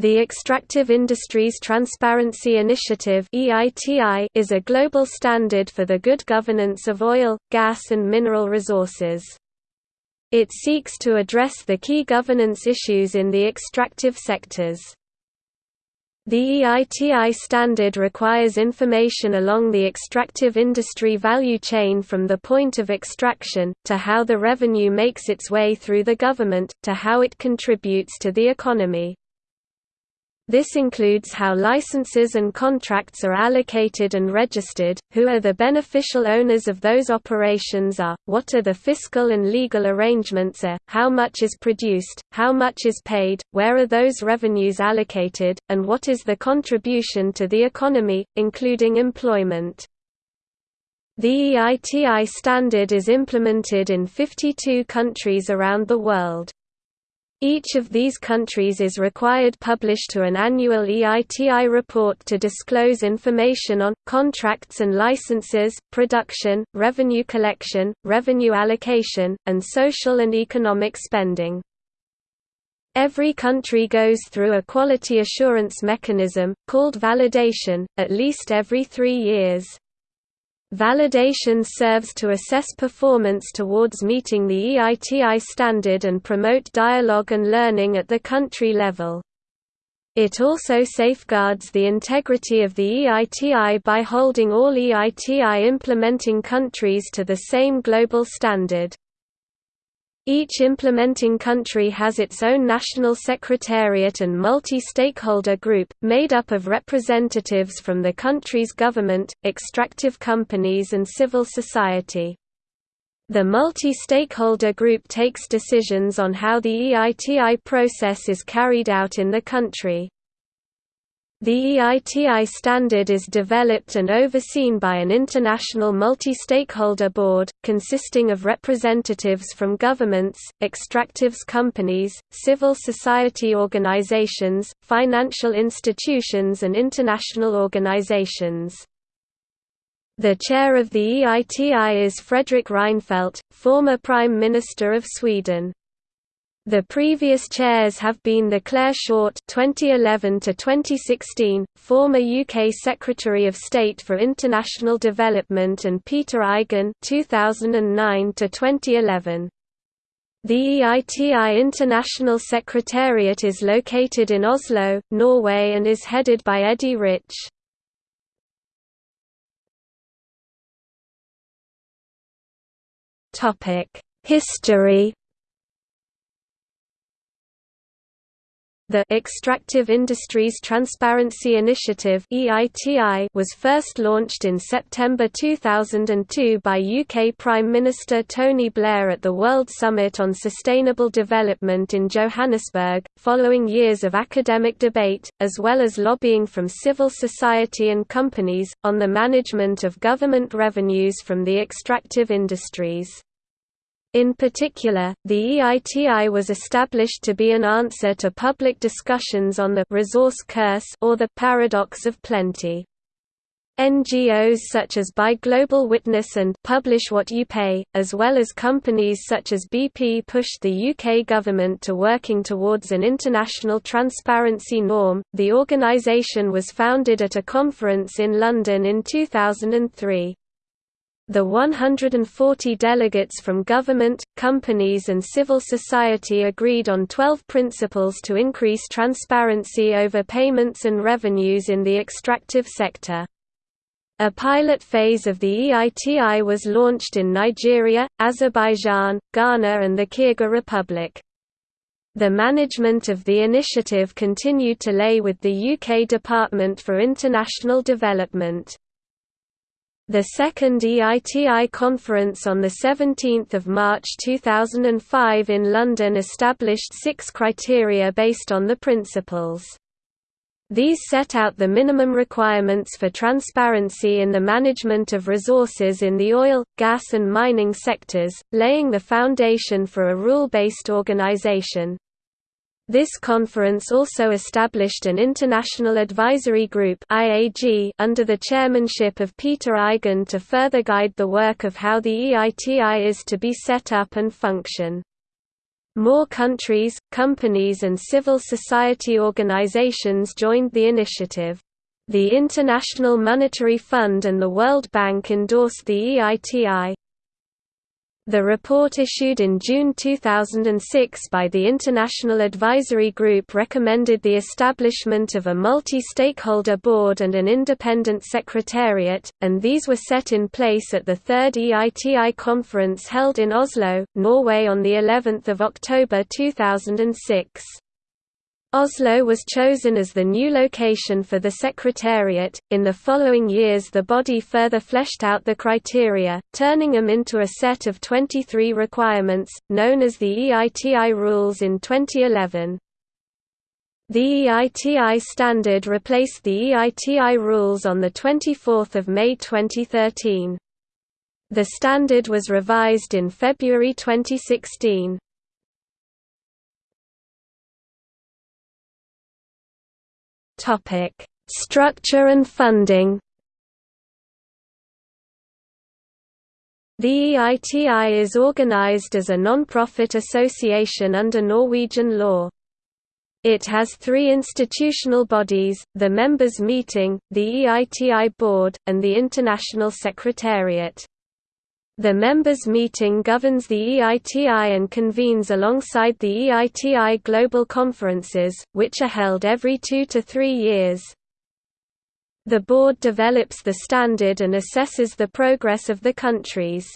The Extractive Industries Transparency Initiative is a global standard for the good governance of oil, gas and mineral resources. It seeks to address the key governance issues in the extractive sectors. The EITI standard requires information along the extractive industry value chain from the point of extraction, to how the revenue makes its way through the government, to how it contributes to the economy. This includes how licenses and contracts are allocated and registered, who are the beneficial owners of those operations are, what are the fiscal and legal arrangements are, how much is produced, how much is paid, where are those revenues allocated, and what is the contribution to the economy, including employment. The EITI standard is implemented in 52 countries around the world. Each of these countries is required publish to an annual EITI report to disclose information on, contracts and licenses, production, revenue collection, revenue allocation, and social and economic spending. Every country goes through a quality assurance mechanism, called validation, at least every three years. Validation serves to assess performance towards meeting the EITI standard and promote dialogue and learning at the country level. It also safeguards the integrity of the EITI by holding all EITI implementing countries to the same global standard. Each implementing country has its own national secretariat and multi-stakeholder group, made up of representatives from the country's government, extractive companies and civil society. The multi-stakeholder group takes decisions on how the EITI process is carried out in the country. The EITI standard is developed and overseen by an international multi-stakeholder board, consisting of representatives from governments, extractives companies, civil society organizations, financial institutions and international organizations. The chair of the EITI is Fredrik Reinfeldt, former Prime Minister of Sweden. The previous chairs have been the Clare Short 2011 to 2016, former UK Secretary of State for International Development, and Peter Eigen 2009 to 2011. The EITI International Secretariat is located in Oslo, Norway, and is headed by Eddie Rich. Topic: History The Extractive Industries Transparency Initiative was first launched in September 2002 by UK Prime Minister Tony Blair at the World Summit on Sustainable Development in Johannesburg, following years of academic debate, as well as lobbying from civil society and companies, on the management of government revenues from the extractive industries. In particular, the EITI was established to be an answer to public discussions on the resource curse or the paradox of plenty. NGOs such as Buy Global Witness and Publish What You Pay, as well as companies such as BP pushed the UK government to working towards an international transparency norm. The organisation was founded at a conference in London in 2003. The 140 delegates from government, companies and civil society agreed on 12 principles to increase transparency over payments and revenues in the extractive sector. A pilot phase of the EITI was launched in Nigeria, Azerbaijan, Ghana and the Kyrgyz Republic. The management of the initiative continued to lay with the UK Department for International Development. The second EITI conference on 17 March 2005 in London established six criteria based on the principles. These set out the minimum requirements for transparency in the management of resources in the oil, gas and mining sectors, laying the foundation for a rule-based organization. This conference also established an International Advisory Group IAG under the chairmanship of Peter Eigen to further guide the work of how the EITI is to be set up and function. More countries, companies and civil society organizations joined the initiative. The International Monetary Fund and the World Bank endorsed the EITI. The report issued in June 2006 by the International Advisory Group recommended the establishment of a multi-stakeholder board and an independent secretariat, and these were set in place at the third EITI conference held in Oslo, Norway on of October 2006. Oslo was chosen as the new location for the Secretariat. In the following years, the body further fleshed out the criteria, turning them into a set of 23 requirements, known as the EITI rules in 2011. The EITI standard replaced the EITI rules on 24 May 2013. The standard was revised in February 2016. Topic: Structure and funding. The EITI is organized as a non-profit association under Norwegian law. It has three institutional bodies, the Members' Meeting, the EITI Board, and the International Secretariat. The members' meeting governs the EITI and convenes alongside the EITI Global Conferences, which are held every two to three years. The board develops the standard and assesses the progress of the countries.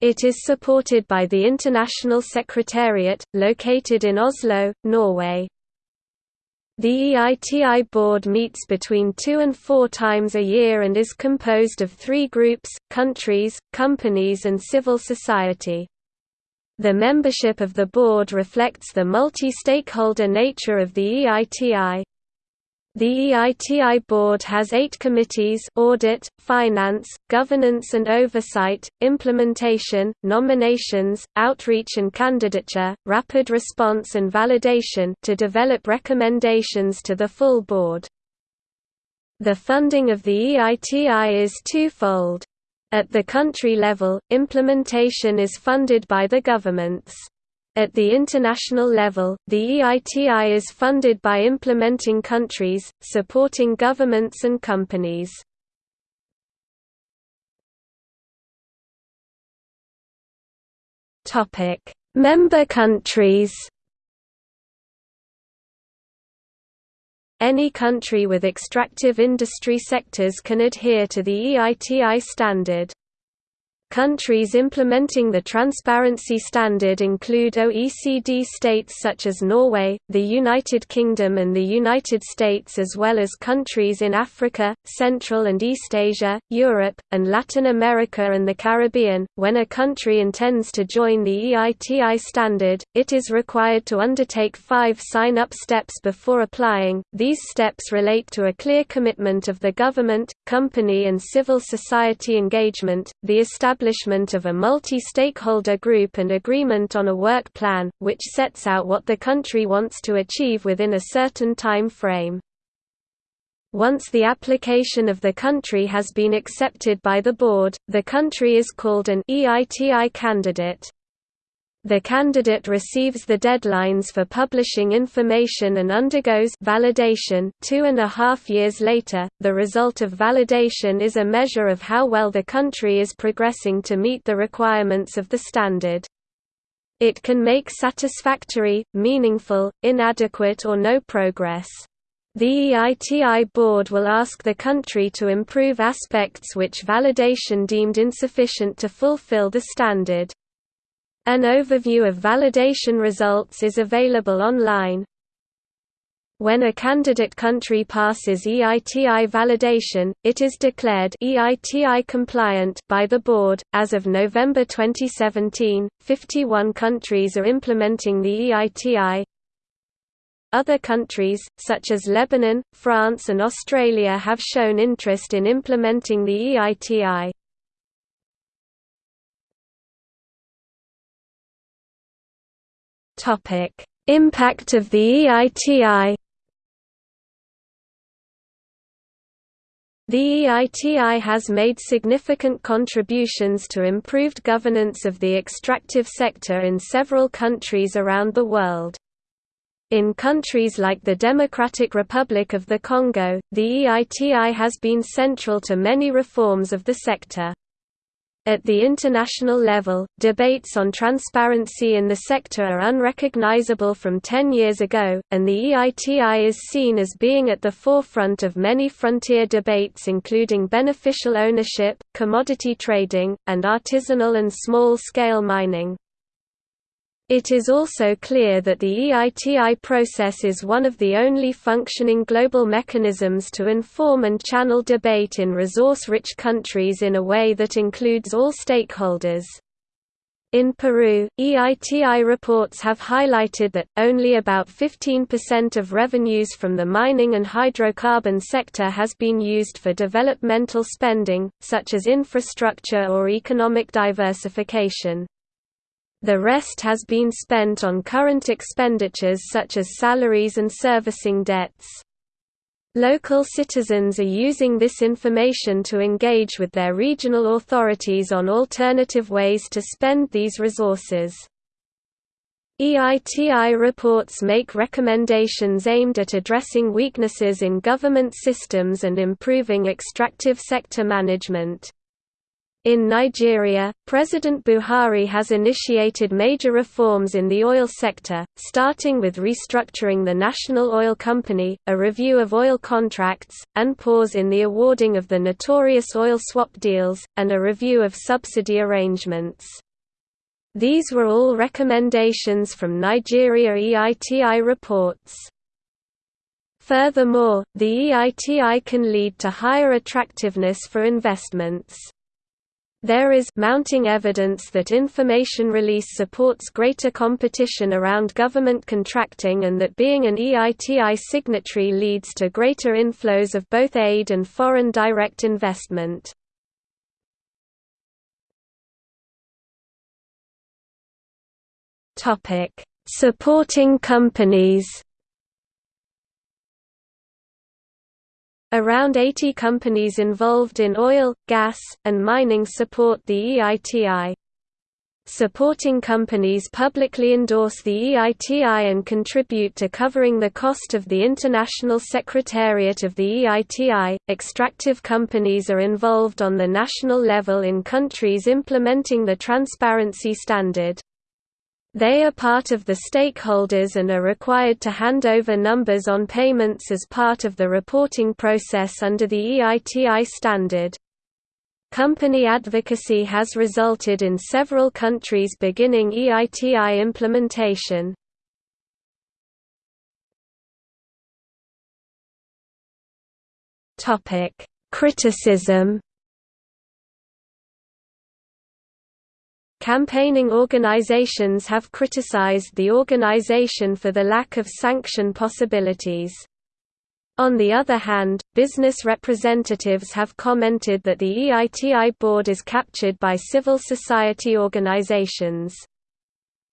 It is supported by the International Secretariat, located in Oslo, Norway. The EITI board meets between two and four times a year and is composed of three groups, countries, companies and civil society. The membership of the board reflects the multi-stakeholder nature of the EITI. The EITI board has eight committees audit, finance, governance and oversight, implementation, nominations, outreach and candidature, rapid response and validation to develop recommendations to the full board. The funding of the EITI is twofold. At the country level, implementation is funded by the governments. At the international level, the EITI is funded by implementing countries, supporting governments and companies. Member countries Any country with extractive industry sectors can adhere to the EITI standard. Countries implementing the transparency standard include OECD states such as Norway, the United Kingdom and the United States as well as countries in Africa, Central and East Asia, Europe, and Latin America and the Caribbean. When a country intends to join the EITI standard, it is required to undertake five sign-up steps before applying. These steps relate to a clear commitment of the government, company and civil society engagement, the establishment establishment of a multi-stakeholder group and agreement on a work plan, which sets out what the country wants to achieve within a certain time frame. Once the application of the country has been accepted by the board, the country is called an EITI candidate. The candidate receives the deadlines for publishing information and undergoes validation two and a half years later. The result of validation is a measure of how well the country is progressing to meet the requirements of the standard. It can make satisfactory, meaningful, inadequate or no progress. The EITI board will ask the country to improve aspects which validation deemed insufficient to fulfill the standard. An overview of validation results is available online. When a candidate country passes EITI validation, it is declared EITI compliant by the board. As of November 2017, 51 countries are implementing the EITI. Other countries, such as Lebanon, France and Australia have shown interest in implementing the EITI. Topic: Impact of the EITI. The EITI has made significant contributions to improved governance of the extractive sector in several countries around the world. In countries like the Democratic Republic of the Congo, the EITI has been central to many reforms of the sector. At the international level, debates on transparency in the sector are unrecognizable from 10 years ago, and the EITI is seen as being at the forefront of many frontier debates including beneficial ownership, commodity trading, and artisanal and small-scale mining. It is also clear that the EITI process is one of the only functioning global mechanisms to inform and channel debate in resource-rich countries in a way that includes all stakeholders. In Peru, EITI reports have highlighted that, only about 15% of revenues from the mining and hydrocarbon sector has been used for developmental spending, such as infrastructure or economic diversification. The rest has been spent on current expenditures such as salaries and servicing debts. Local citizens are using this information to engage with their regional authorities on alternative ways to spend these resources. EITI reports make recommendations aimed at addressing weaknesses in government systems and improving extractive sector management. In Nigeria, President Buhari has initiated major reforms in the oil sector, starting with restructuring the National Oil Company, a review of oil contracts, and pause in the awarding of the notorious oil swap deals, and a review of subsidy arrangements. These were all recommendations from Nigeria EITI reports. Furthermore, the EITI can lead to higher attractiveness for investments. There is mounting evidence that information release supports greater competition around government contracting and that being an EITI signatory leads to greater inflows of both aid and foreign direct investment. Supporting companies Around 80 companies involved in oil, gas, and mining support the EITI. Supporting companies publicly endorse the EITI and contribute to covering the cost of the International Secretariat of the EITI. Extractive companies are involved on the national level in countries implementing the transparency standard. They are part of the stakeholders and are required to hand over numbers on payments as part of the reporting process under the EITI standard. Company advocacy has resulted in several countries beginning EITI implementation. Criticism Campaigning organizations have criticized the organization for the lack of sanction possibilities. On the other hand, business representatives have commented that the EITI board is captured by civil society organizations.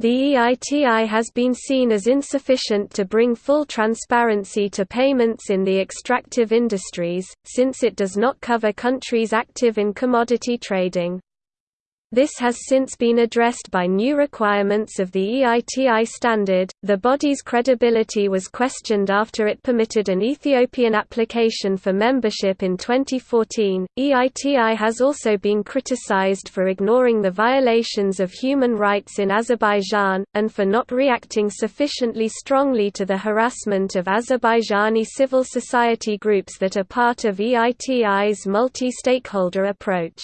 The EITI has been seen as insufficient to bring full transparency to payments in the extractive industries, since it does not cover countries active in commodity trading. This has since been addressed by new requirements of the EITI standard. The body's credibility was questioned after it permitted an Ethiopian application for membership in 2014. EITI has also been criticized for ignoring the violations of human rights in Azerbaijan, and for not reacting sufficiently strongly to the harassment of Azerbaijani civil society groups that are part of EITI's multi stakeholder approach.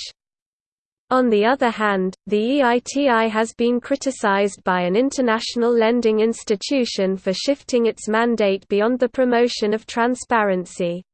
On the other hand, the EITI has been criticized by an international lending institution for shifting its mandate beyond the promotion of transparency.